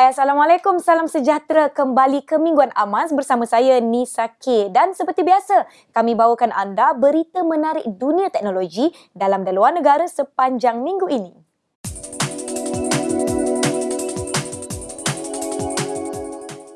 Hai Assalamualaikum, salam sejahtera kembali ke Mingguan Amas bersama saya Nisa K. Dan seperti biasa, kami bawakan anda berita menarik dunia teknologi dalam dan luar negara sepanjang minggu ini.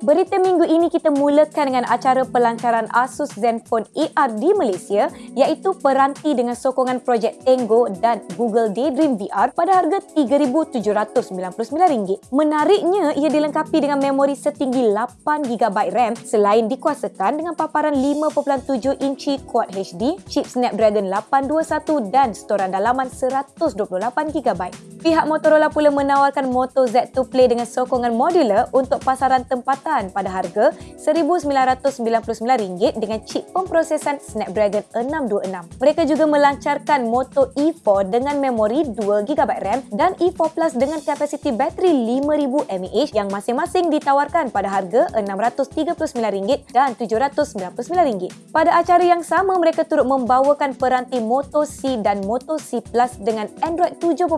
Berita minggu ini kita mulakan dengan acara pelancaran Asus Zenfone AR di Malaysia iaitu peranti dengan sokongan projek Tango dan Google Daydream VR pada harga RM3,799. Menariknya, ia dilengkapi dengan memori setinggi 8GB RAM selain dikuasakan dengan paparan 5.7 inci Quad HD, chip Snapdragon 821 dan storan dalaman 128GB. Pihak Motorola pula menawarkan Moto Z2 Play dengan sokongan modular untuk pasaran tempatan pada harga RM1,999 dengan chip pemprosesan Snapdragon 626. Mereka juga melancarkan Moto E4 dengan memori 2GB RAM dan E4 Plus dengan kapasiti bateri 5000 mAh yang masing-masing ditawarkan pada harga RM639 dan RM799. Pada acara yang sama, mereka turut membawakan peranti Moto C dan Moto C Plus dengan Android 7.0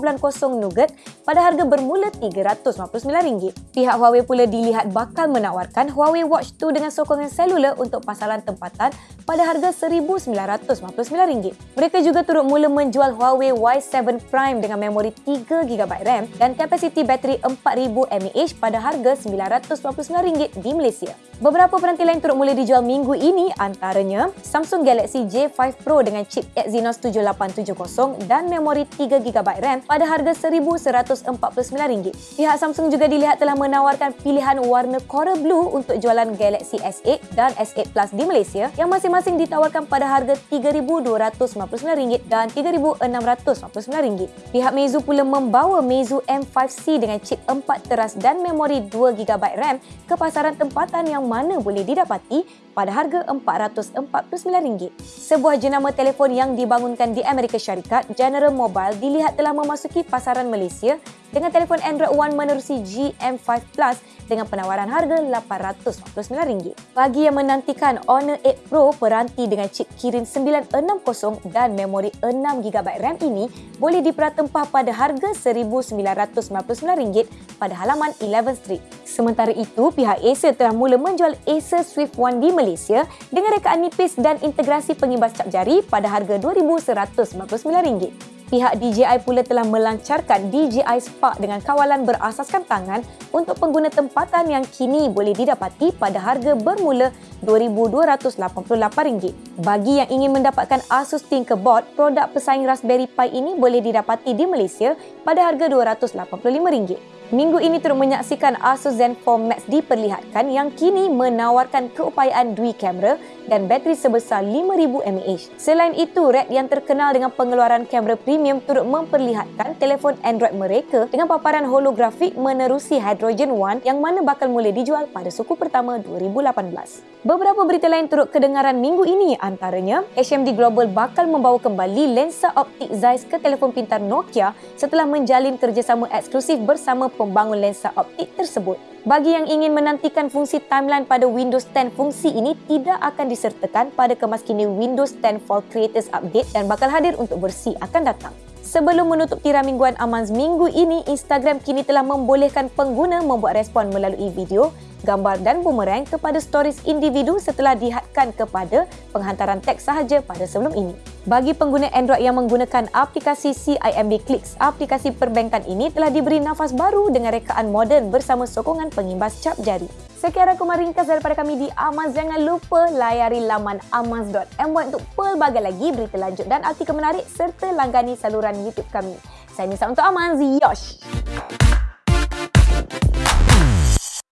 Nougat pada harga bermula RM359. Pihak Huawei pula dilihat bakal menawarkan Huawei Watch 2 dengan sokongan selular untuk pasaran tempatan pada harga RM1,999. Mereka juga turut mula menjual Huawei Y7 Prime dengan memori 3GB RAM dan kapasiti bateri 4000 mAh pada harga RM999 di Malaysia. Beberapa peranti lain turut mula dijual minggu ini antaranya Samsung Galaxy J5 Pro dengan chip Exynos 7870 dan memori 3GB RAM pada harga RM1,149. Pihak Samsung juga dilihat telah menawarkan pilihan warna Coral Blue untuk jualan Galaxy S8 dan S8 Plus di Malaysia yang masing-masing ditawarkan pada harga RM3,299 dan RM3,699. Pihak Meizu pula membawa Meizu M5C dengan chip 4 teras dan memori 2GB RAM ke pasaran tempatan yang mana boleh didapati pada harga RM449. Sebuah jenama telefon yang dibangunkan di Amerika Syarikat, General Mobile dilihat telah memasuki pasaran Malaysia dengan telefon Android One menerusi GM5 Plus dengan penawaran harga RM849. Bagi yang menantikan Honor 8 Pro peranti dengan chip Kirin 960 dan memori 6GB RAM ini boleh diperatempah pada harga RM1,999 pada halaman 11 Street. Sementara itu, pihak Acer telah mula menjual Acer Swift One di Malaysia dengan rekaan nipis dan integrasi pengimbas cap jari pada harga RM2,199. Pihak DJI pula telah melancarkan DJI Spark dengan kawalan berasaskan tangan untuk pengguna tempatan yang kini boleh didapati pada harga bermula RM2,288. Bagi yang ingin mendapatkan Asus Tinkerboard, produk pesaing Raspberry Pi ini boleh didapati di Malaysia pada harga RM285. Minggu ini turut menyaksikan Asus Zenfone Max diperlihatkan yang kini menawarkan keupayaan dual kamera dan bateri sebesar 5000 mAh. Selain itu, Red yang terkenal dengan pengeluaran kamera premium turut memperlihatkan telefon Android mereka dengan paparan holografik menerusi Hydrogen One yang mana bakal mula dijual pada suku pertama 2018. Beberapa berita lain turut kedengaran minggu ini antaranya HMD Global bakal membawa kembali lensa optik Zeiss ke telefon pintar Nokia setelah menjalin kerjasama eksklusif bersama pembangun lensa optik tersebut. Bagi yang ingin menantikan fungsi timeline pada Windows 10, fungsi ini tidak akan disertakan pada kemaskini Windows 10 Fall Creators Update dan bakal hadir untuk bersih akan datang. Sebelum menutup tirai mingguan Amans minggu ini, Instagram kini telah membolehkan pengguna membuat respon melalui video gambar dan bumerang kepada stories individu setelah dihadkan kepada penghantaran teks sahaja pada sebelum ini. Bagi pengguna Android yang menggunakan aplikasi CIMB Clicks, aplikasi perbankan ini telah diberi nafas baru dengan rekaan moden bersama sokongan pengimbas cap jari. Sekian rakaman ringkas daripada kami di Amaz. Jangan lupa layari laman amaz.my untuk pelbagai lagi berita lanjut dan artikel menarik serta langgani saluran YouTube kami. Saya Nisa untuk Amaz. Yosh!